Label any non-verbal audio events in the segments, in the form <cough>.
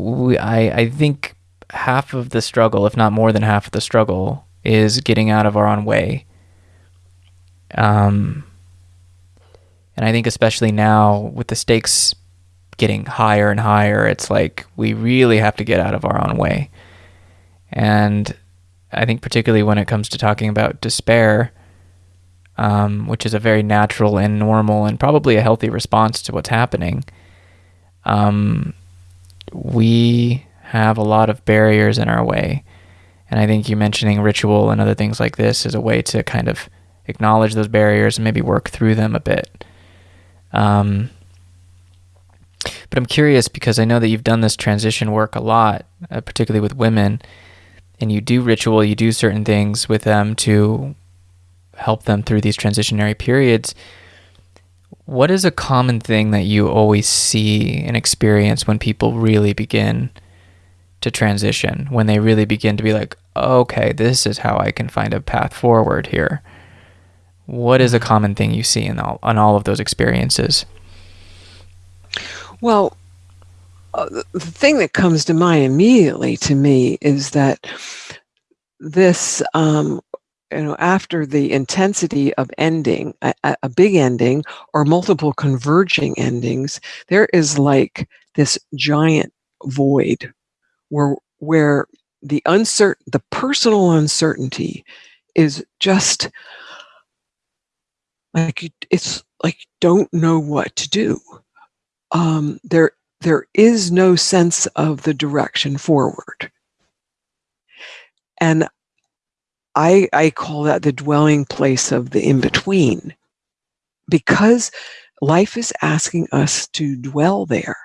we, I, I think half of the struggle, if not more than half of the struggle, is getting out of our own way. Um, and I think especially now with the stakes getting higher and higher, it's like we really have to get out of our own way. And I think particularly when it comes to talking about despair, um, which is a very natural and normal and probably a healthy response to what's happening, um, we have a lot of barriers in our way. And I think you mentioning ritual and other things like this is a way to kind of acknowledge those barriers and maybe work through them a bit. Um, but I'm curious because I know that you've done this transition work a lot, uh, particularly with women, and you do ritual, you do certain things with them to help them through these transitionary periods. What is a common thing that you always see and experience when people really begin to transition, when they really begin to be like, okay, this is how I can find a path forward here? What is a common thing you see in all, on all of those experiences? Well, uh, the thing that comes to mind immediately to me is that this, um, you know, after the intensity of ending, a, a big ending or multiple converging endings, there is like this giant void where where the uncertain the personal uncertainty is just like it's like don't know what to do um, there there is no sense of the direction forward. And I, I call that the dwelling place of the in between because life is asking us to dwell there,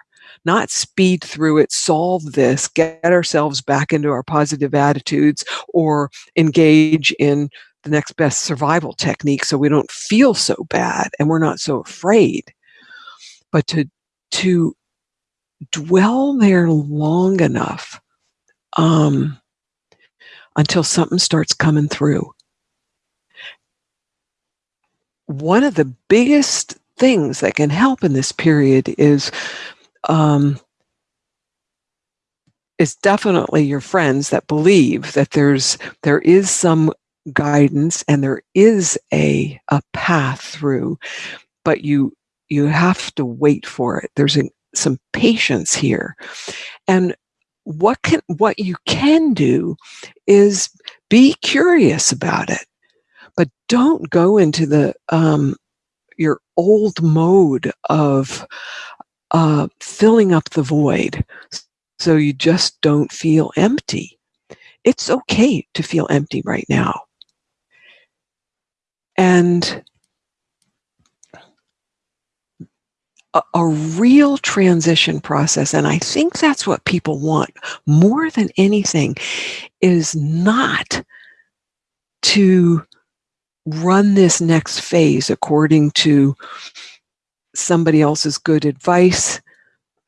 not speed through it, solve this, get ourselves back into our positive attitudes, or engage in the next best survival technique so we don't feel so bad and we're not so afraid. But to to dwell there long enough um, until something starts coming through. One of the biggest things that can help in this period is um, is definitely your friends that believe that there's there is some guidance and there is a a path through, but you you have to wait for it. There's a, some patience here. And what can what you can do is be curious about it, but don't go into the um, your old mode of uh, filling up the void, so you just don't feel empty. It's okay to feel empty right now, and a, a real transition process. And I think that's what people want more than anything is not to run this next phase according to somebody else's good advice,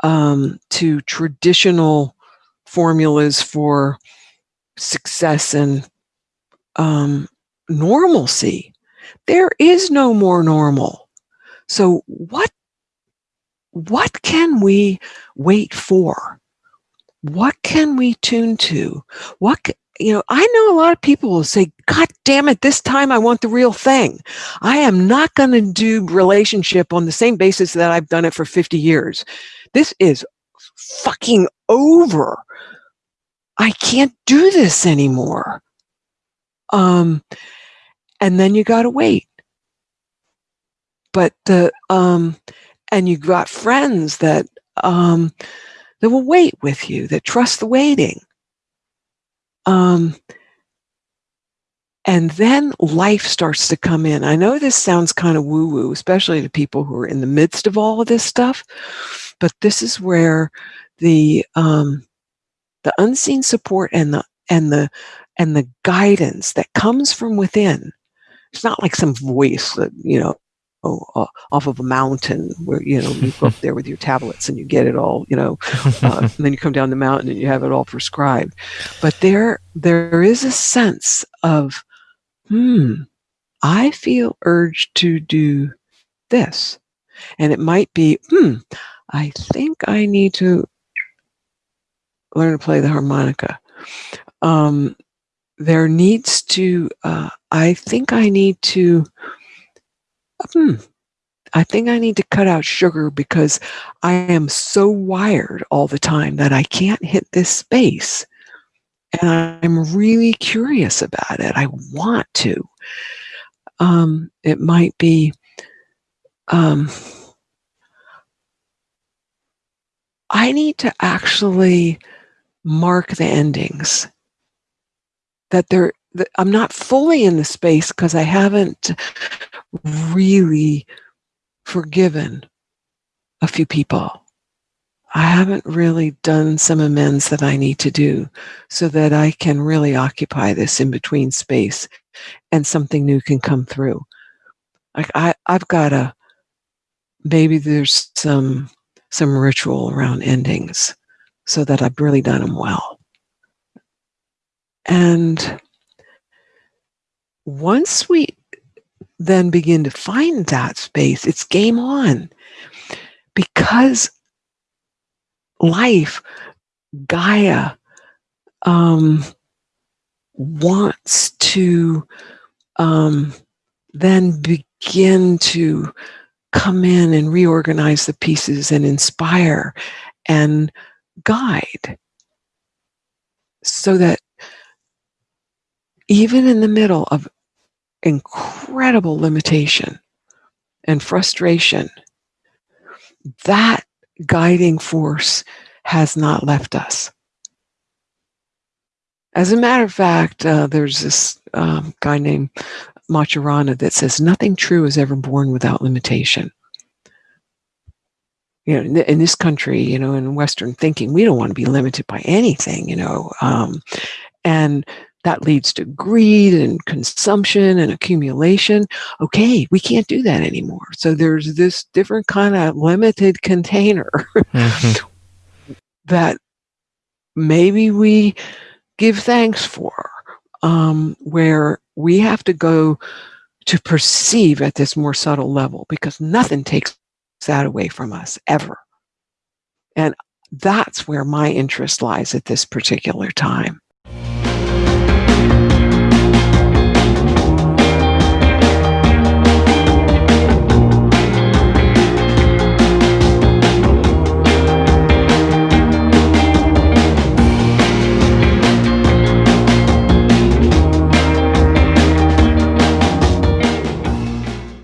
um, to traditional formulas for success and um, normalcy. There is no more normal. So, what what can we wait for? What can we tune to? What, you know, I know a lot of people will say, God damn it, this time I want the real thing. I am not going to do relationship on the same basis that I've done it for 50 years. This is fucking over. I can't do this anymore. Um, and then you got to wait. But the, um, and you got friends that um, that will wait with you, that trust the waiting. Um, and then life starts to come in. I know this sounds kind of woo woo, especially to people who are in the midst of all of this stuff, but this is where the um, the unseen support and the and the and the guidance that comes from within. It's not like some voice that you know uh, off of a mountain where you know you go up there with your tablets and you get it all you know uh, <laughs> and then you come down the mountain and you have it all prescribed but there there is a sense of hmm i feel urged to do this and it might be hmm i think i need to learn to play the harmonica. Um, there needs to, uh, I think I need to, hmm, I think I need to cut out sugar because I am so wired all the time that I can't hit this space. And I'm really curious about it. I want to. Um, it might be, um, I need to actually mark the endings that they're that I'm not fully in the space because I haven't really forgiven a few people. I haven't really done some amends that I need to do so that I can really occupy this in between space and something new can come through. Like I, I've got a maybe there's some some ritual around endings so that I've really done them well. And once we then begin to find that space, it's game on. Because life, Gaia, um, wants to um, then begin to come in and reorganize the pieces and inspire and guide so that even in the middle of incredible limitation and frustration, that guiding force has not left us. As a matter of fact, uh, there's this um, guy named Maturana that says, nothing true is ever born without limitation. You know, in this country, you know, in Western thinking, we don't want to be limited by anything, you know. Um, and that leads to greed and consumption and accumulation. Okay, we can't do that anymore. So there's this different kind of limited <laughs> container mm-hmm. that maybe we give thanks for, um, where we have to go to perceive at this more subtle level because nothing takes that away from us ever. And that's where my interest lies at this particular time.